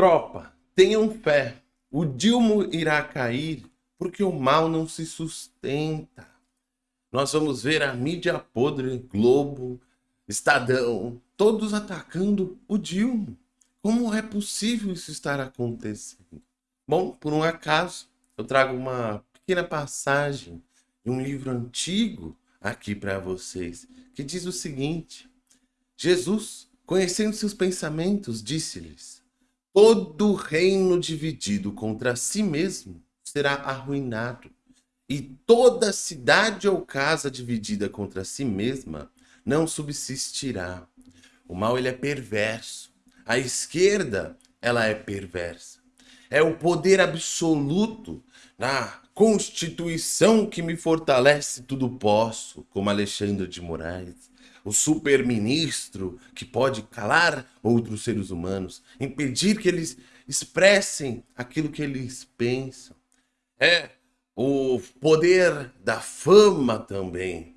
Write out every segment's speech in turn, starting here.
Tropa, tenham fé. O Dilma irá cair porque o mal não se sustenta. Nós vamos ver a mídia podre, Globo, Estadão, todos atacando o Dilma. Como é possível isso estar acontecendo? Bom, por um acaso, eu trago uma pequena passagem de um livro antigo aqui para vocês, que diz o seguinte: Jesus, conhecendo seus pensamentos, disse-lhes: Todo reino dividido contra si mesmo será arruinado, e toda cidade ou casa dividida contra si mesma não subsistirá. O mal ele é perverso. A esquerda, ela é perversa. É o poder absoluto na Constituição que me fortalece tudo posso, como Alexandre de Moraes. O super-ministro que pode calar outros seres humanos, impedir que eles expressem aquilo que eles pensam. É o poder da fama também,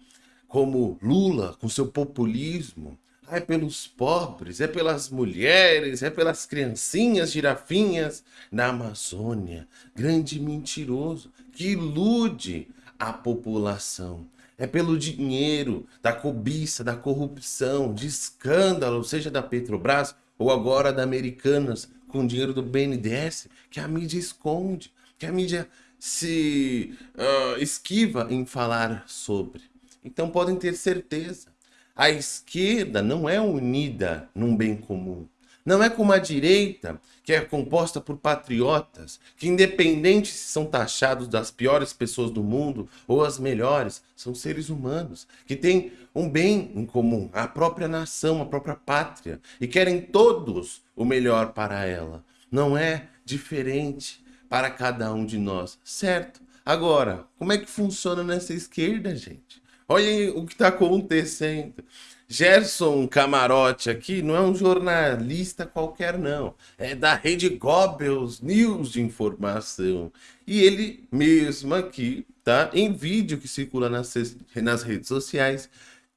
como Lula com seu populismo, é pelos pobres, é pelas mulheres, é pelas criancinhas girafinhas da Amazônia. Grande mentiroso que ilude a população. É pelo dinheiro, da cobiça, da corrupção, de escândalo, seja da Petrobras ou agora da Americanas, com dinheiro do BNDES, que a mídia esconde, que a mídia se uh, esquiva em falar sobre. Então podem ter certeza, a esquerda não é unida num bem comum. Não é como a direita, que é composta por patriotas, que independente se são taxados das piores pessoas do mundo ou as melhores, são seres humanos, que têm um bem em comum, a própria nação, a própria pátria, e querem todos o melhor para ela. Não é diferente para cada um de nós, certo? Agora, como é que funciona nessa esquerda, gente? Olhem o que está acontecendo. Gerson Camarote aqui não é um jornalista qualquer não, é da rede Goebbels News de informação. E ele mesmo aqui, tá, em vídeo que circula nas, nas redes sociais,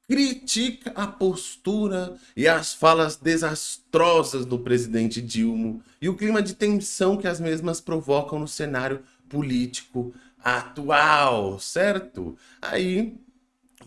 critica a postura e as falas desastrosas do presidente Dilma e o clima de tensão que as mesmas provocam no cenário político atual, certo? Aí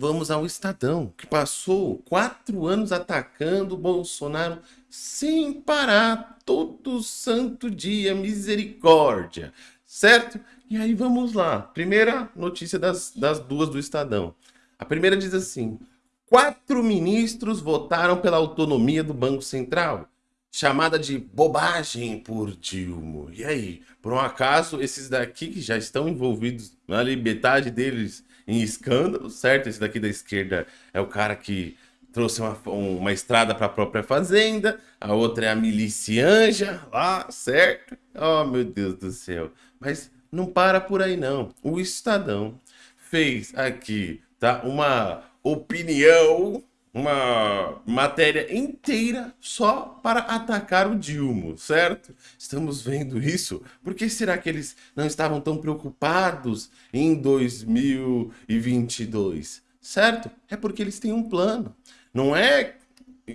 Vamos ao Estadão, que passou quatro anos atacando Bolsonaro sem parar, todo santo dia, misericórdia, certo? E aí vamos lá, primeira notícia das, das duas do Estadão. A primeira diz assim, quatro ministros votaram pela autonomia do Banco Central, chamada de bobagem por Dilma. E aí, por um acaso, esses daqui que já estão envolvidos, ali metade deles em escândalo, certo? Esse daqui da esquerda é o cara que trouxe uma, uma estrada para a própria fazenda, a outra é a milícia anja lá, certo? Oh, meu Deus do céu. Mas não para por aí não. O Estadão fez aqui, tá? Uma opinião uma matéria inteira só para atacar o Dilma, certo? Estamos vendo isso. Por que será que eles não estavam tão preocupados em 2022? Certo? É porque eles têm um plano. Não é,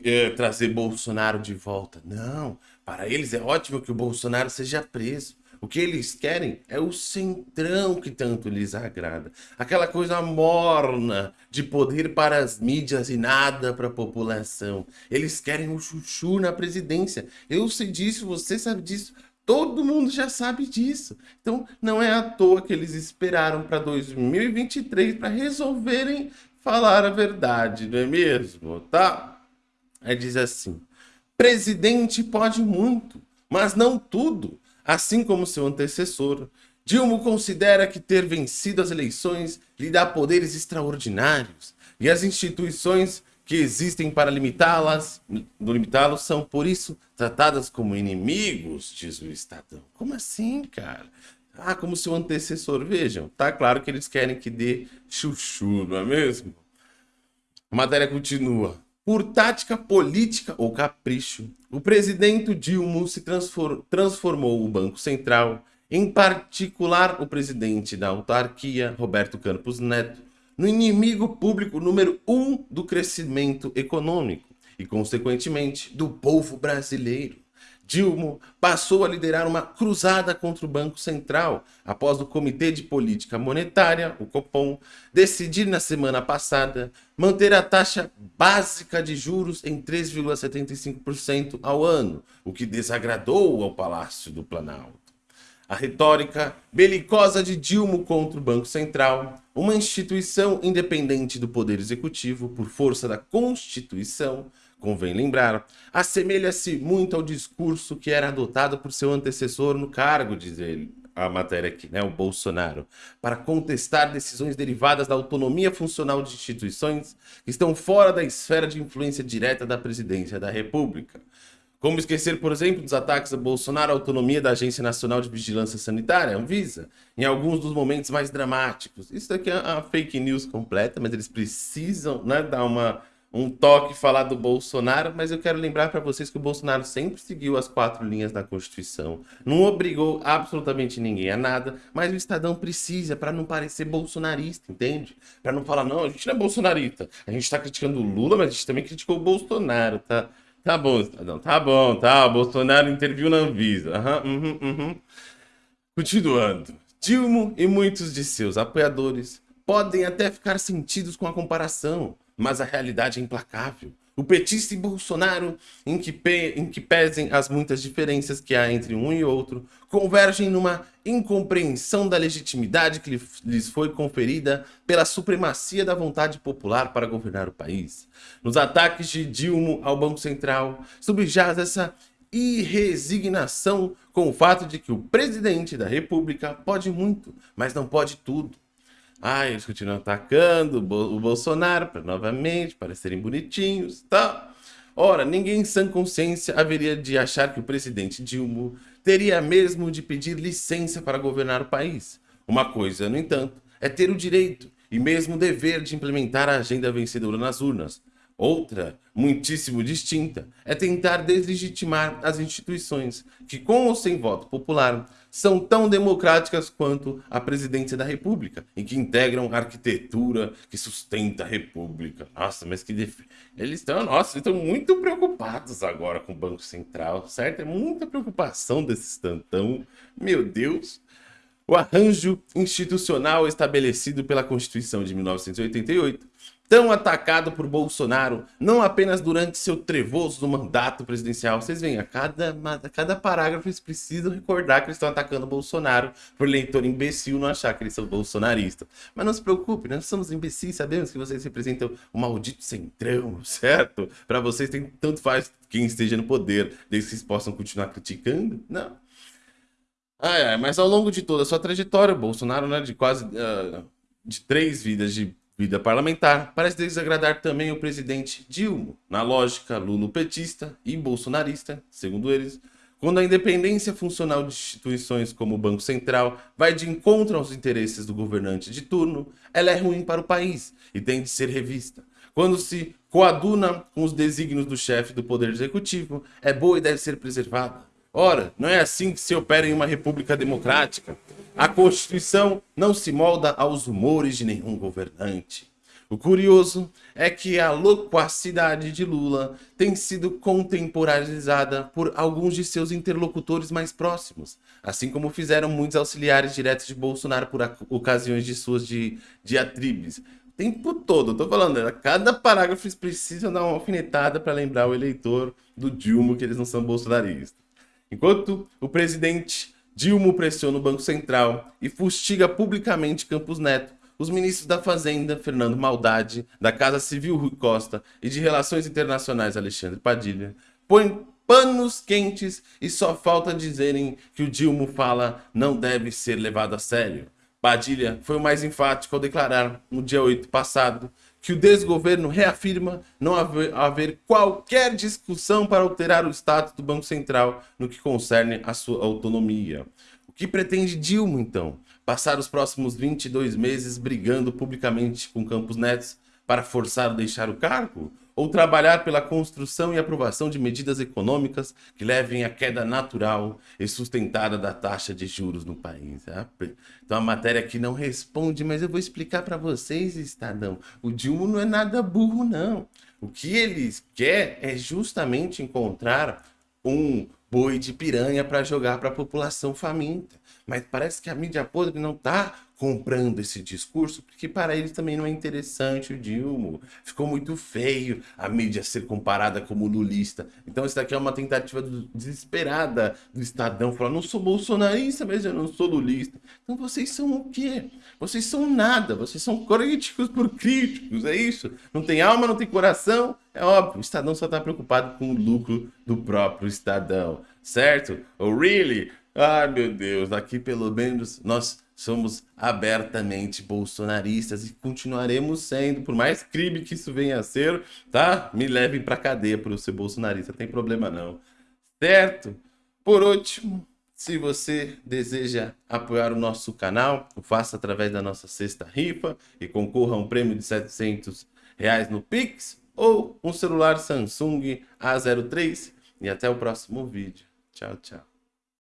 é trazer Bolsonaro de volta. Não. Para eles é ótimo que o Bolsonaro seja preso. O que eles querem é o centrão que tanto lhes agrada. Aquela coisa morna de poder para as mídias e nada para a população. Eles querem o chuchu na presidência. Eu sei disso, você sabe disso. Todo mundo já sabe disso. Então, não é à toa que eles esperaram para 2023 para resolverem falar a verdade, não é mesmo? Tá? Aí diz assim: presidente pode muito, mas não tudo. Assim como seu antecessor, Dilma considera que ter vencido as eleições lhe dá poderes extraordinários e as instituições que existem para limitá-las, limitá-los são, por isso, tratadas como inimigos, diz o Estadão. Como assim, cara? Ah, como seu antecessor. Vejam, tá claro que eles querem que dê chuchu, não é mesmo? A matéria continua. Por tática política ou capricho, o presidente Dilma se transformou o Banco Central, em particular o presidente da autarquia, Roberto Campos Neto, no inimigo público número um do crescimento econômico e, consequentemente, do povo brasileiro. Dilma passou a liderar uma cruzada contra o Banco Central, após o Comitê de Política Monetária, o Copom, decidir na semana passada manter a taxa básica de juros em 3,75% ao ano, o que desagradou ao Palácio do Planalto. A retórica belicosa de Dilma contra o Banco Central, uma instituição independente do Poder Executivo por força da Constituição, convém lembrar, assemelha-se muito ao discurso que era adotado por seu antecessor no cargo, diz ele, a matéria aqui, né, o Bolsonaro, para contestar decisões derivadas da autonomia funcional de instituições que estão fora da esfera de influência direta da presidência da República. Como esquecer, por exemplo, dos ataques a Bolsonaro à autonomia da Agência Nacional de Vigilância Sanitária, Anvisa, em alguns dos momentos mais dramáticos. Isso daqui é a fake news completa, mas eles precisam né, dar uma um toque falar do Bolsonaro, mas eu quero lembrar para vocês que o Bolsonaro sempre seguiu as quatro linhas da Constituição, não obrigou absolutamente ninguém a nada, mas o Estadão precisa para não parecer bolsonarista, entende? Para não falar, não, a gente não é bolsonarista, a gente está criticando o Lula, mas a gente também criticou o Bolsonaro, tá? Tá bom, Estadão, tá bom, tá, o Bolsonaro interviu na Anvisa, uhum, uhum, uhum. Continuando, Dilma e muitos de seus apoiadores podem até ficar sentidos com a comparação, mas a realidade é implacável. O petista e Bolsonaro, em que, pe... em que pesem as muitas diferenças que há entre um e outro, convergem numa incompreensão da legitimidade que lhes foi conferida pela supremacia da vontade popular para governar o país. Nos ataques de Dilma ao Banco Central, subjaz essa irresignação com o fato de que o presidente da república pode muito, mas não pode tudo. Ah, eles continuam atacando o Bolsonaro para novamente parecerem bonitinhos tá? tal. Ora, ninguém em sã consciência haveria de achar que o presidente Dilma teria mesmo de pedir licença para governar o país. Uma coisa, no entanto, é ter o direito e mesmo o dever de implementar a agenda vencedora nas urnas. Outra, muitíssimo distinta, é tentar deslegitimar as instituições, que com ou sem voto popular, são tão democráticas quanto a presidência da república, e que integram a arquitetura que sustenta a república. Nossa, mas que... Def... Eles estão, nossa, estão muito preocupados agora com o Banco Central, certo? É muita preocupação desse estantão. Meu Deus! O arranjo institucional estabelecido pela Constituição de 1988 tão atacado por Bolsonaro, não apenas durante seu trevoso mandato presidencial. Vocês veem, a cada, a cada parágrafo eles precisam recordar que eles estão atacando Bolsonaro por leitor imbecil não achar que eles são bolsonaristas. Mas não se preocupe, nós somos imbecis, sabemos que vocês representam o maldito centrão, certo? Para vocês tem tanto faz quem esteja no poder, desde que vocês possam continuar criticando. Não. Ah, é, mas ao longo de toda a sua trajetória, Bolsonaro, né, de quase uh, de três vidas de vida parlamentar parece desagradar também o presidente Dilma, na lógica lulopetista e bolsonarista, segundo eles, quando a independência funcional de instituições como o Banco Central vai de encontro aos interesses do governante de turno, ela é ruim para o país e tem de ser revista. Quando se coaduna com os desígnios do chefe do Poder Executivo, é boa e deve ser preservada. Ora, não é assim que se opera em uma república democrática. A Constituição não se molda aos humores de nenhum governante. O curioso é que a loquacidade de Lula tem sido contemporaneizada por alguns de seus interlocutores mais próximos, assim como fizeram muitos auxiliares diretos de Bolsonaro por ocasiões de suas di diatribes. O tempo todo, eu tô falando, a cada parágrafo eles precisam dar uma alfinetada para lembrar o eleitor do Dilma que eles não são bolsonaristas. Enquanto o presidente Dilma pressiona o Banco Central e fustiga publicamente Campos Neto. Os ministros da Fazenda, Fernando Maldade, da Casa Civil Rui Costa e de Relações Internacionais Alexandre Padilha, põem panos quentes e só falta dizerem que o Dilma fala não deve ser levado a sério. Padilha foi o mais enfático ao declarar, no dia 8 passado, que o desgoverno reafirma não haver, haver, qualquer discussão para alterar o status do Banco Central no que concerne a sua autonomia. O que pretende Dilma, então? Passar os próximos 22 meses brigando publicamente com Campos Neto para forçar o deixar o cargo? Ou trabalhar pela construção e aprovação de medidas econômicas que levem à queda natural e sustentada da taxa de juros no país. Né? Então a matéria aqui não responde, mas eu vou explicar para vocês, Estadão. O Dilma não é nada burro, não. O que eles quer é justamente encontrar um, boi de piranha para jogar para a população faminta. Mas parece que a mídia podre não está comprando esse discurso, porque para eles também não é interessante o Dilma. Ficou muito feio a mídia ser comparada como lulista. Então isso daqui é uma tentativa desesperada do Estadão, falar, não sou bolsonarista, mas eu não sou lulista. Então vocês são o quê? Vocês são nada, vocês são críticos por críticos, é isso? Não tem alma, não tem coração? É óbvio, o Estadão só está preocupado com o lucro do próprio Estadão, certo? Oh, really? Ai, meu Deus, aqui pelo menos nós somos abertamente bolsonaristas e continuaremos sendo, por mais crime que isso venha a ser, tá? Me levem pra cadeia por eu ser bolsonarista, não tem problema não. Certo? Por último, se você deseja apoiar o nosso canal, faça através da nossa sexta rifa e concorra a um prêmio de 700 reais no Pix ou um celular Samsung A03 e até o próximo vídeo. Tchau, tchau.